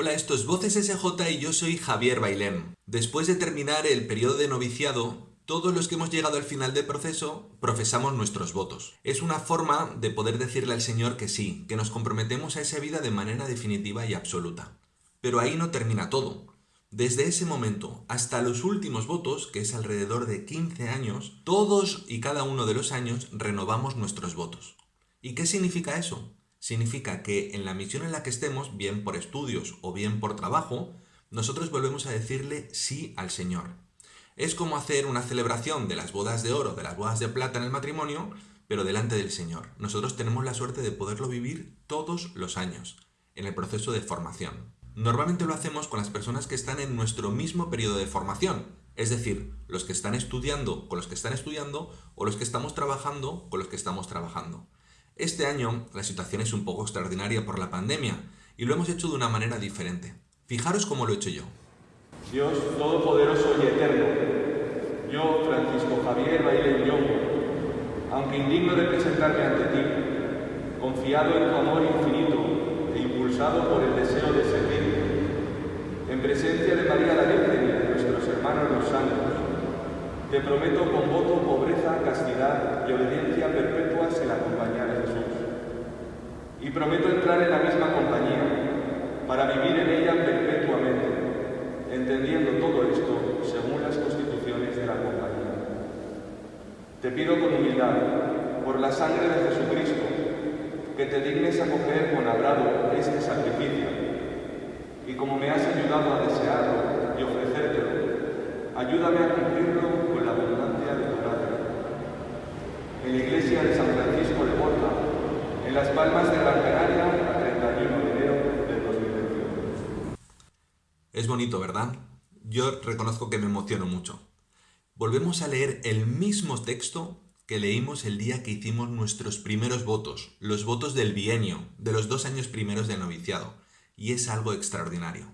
Hola, esto es Voces SJ y yo soy Javier Bailén. Después de terminar el periodo de noviciado, todos los que hemos llegado al final del proceso profesamos nuestros votos. Es una forma de poder decirle al Señor que sí, que nos comprometemos a esa vida de manera definitiva y absoluta. Pero ahí no termina todo. Desde ese momento hasta los últimos votos, que es alrededor de 15 años, todos y cada uno de los años renovamos nuestros votos. ¿Y qué significa eso? Significa que en la misión en la que estemos, bien por estudios o bien por trabajo, nosotros volvemos a decirle sí al Señor. Es como hacer una celebración de las bodas de oro, de las bodas de plata en el matrimonio, pero delante del Señor. Nosotros tenemos la suerte de poderlo vivir todos los años, en el proceso de formación. Normalmente lo hacemos con las personas que están en nuestro mismo periodo de formación, es decir, los que están estudiando con los que están estudiando o los que estamos trabajando con los que estamos trabajando. Este año la situación es un poco extraordinaria por la pandemia y lo hemos hecho de una manera diferente. Fijaros cómo lo he hecho yo. Dios Todopoderoso y Eterno, yo, Francisco Javier Baile Ñongo, aunque indigno de presentarme ante ti, confiado en tu amor infinito e impulsado por el deseo de servir en presencia de María la Virgen y de nuestros hermanos los santos, te prometo con voto pobreza, castidad y obediencia perpetuas en la Jesús. Y prometo entrar en la misma compañía para vivir en ella perpetuamente, entendiendo todo esto según las constituciones de la compañía. Te pido con humildad, por la sangre de Jesucristo, que te dignes acoger con agrado este sacrificio y como me has ayudado a desearlo y ofrecértelo, ayúdame a cumplirlo con la abundancia de tu gracia. En la iglesia de San en Las Palmas de Gran Canaria, a 31 de enero del 2021. Es bonito, ¿verdad? Yo reconozco que me emociono mucho. Volvemos a leer el mismo texto que leímos el día que hicimos nuestros primeros votos, los votos del bienio, de los dos años primeros de noviciado y es algo extraordinario.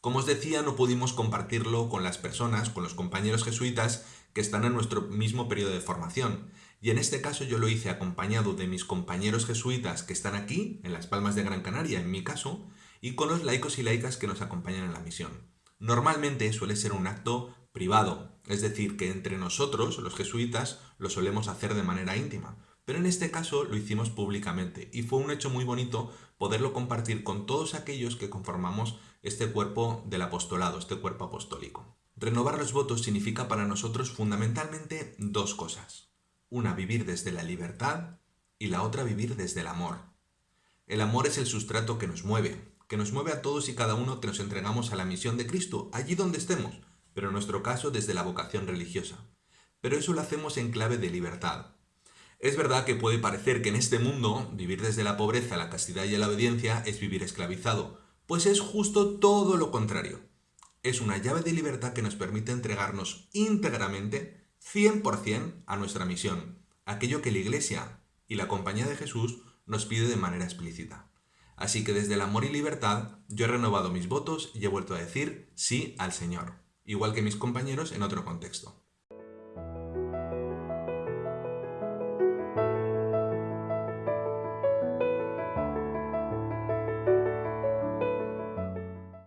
Como os decía, no pudimos compartirlo con las personas, con los compañeros jesuitas que están en nuestro mismo periodo de formación. Y en este caso yo lo hice acompañado de mis compañeros jesuitas que están aquí, en las Palmas de Gran Canaria, en mi caso, y con los laicos y laicas que nos acompañan en la misión. Normalmente suele ser un acto privado, es decir, que entre nosotros, los jesuitas, lo solemos hacer de manera íntima. Pero en este caso lo hicimos públicamente y fue un hecho muy bonito poderlo compartir con todos aquellos que conformamos este cuerpo del apostolado, este cuerpo apostólico. Renovar los votos significa para nosotros fundamentalmente dos cosas. Una, vivir desde la libertad y la otra, vivir desde el amor. El amor es el sustrato que nos mueve, que nos mueve a todos y cada uno que nos entregamos a la misión de Cristo, allí donde estemos, pero en nuestro caso desde la vocación religiosa. Pero eso lo hacemos en clave de libertad, es verdad que puede parecer que en este mundo vivir desde la pobreza, la castidad y la obediencia es vivir esclavizado, pues es justo todo lo contrario. Es una llave de libertad que nos permite entregarnos íntegramente, 100% a nuestra misión, aquello que la Iglesia y la Compañía de Jesús nos pide de manera explícita. Así que desde el amor y libertad yo he renovado mis votos y he vuelto a decir sí al Señor, igual que mis compañeros en otro contexto.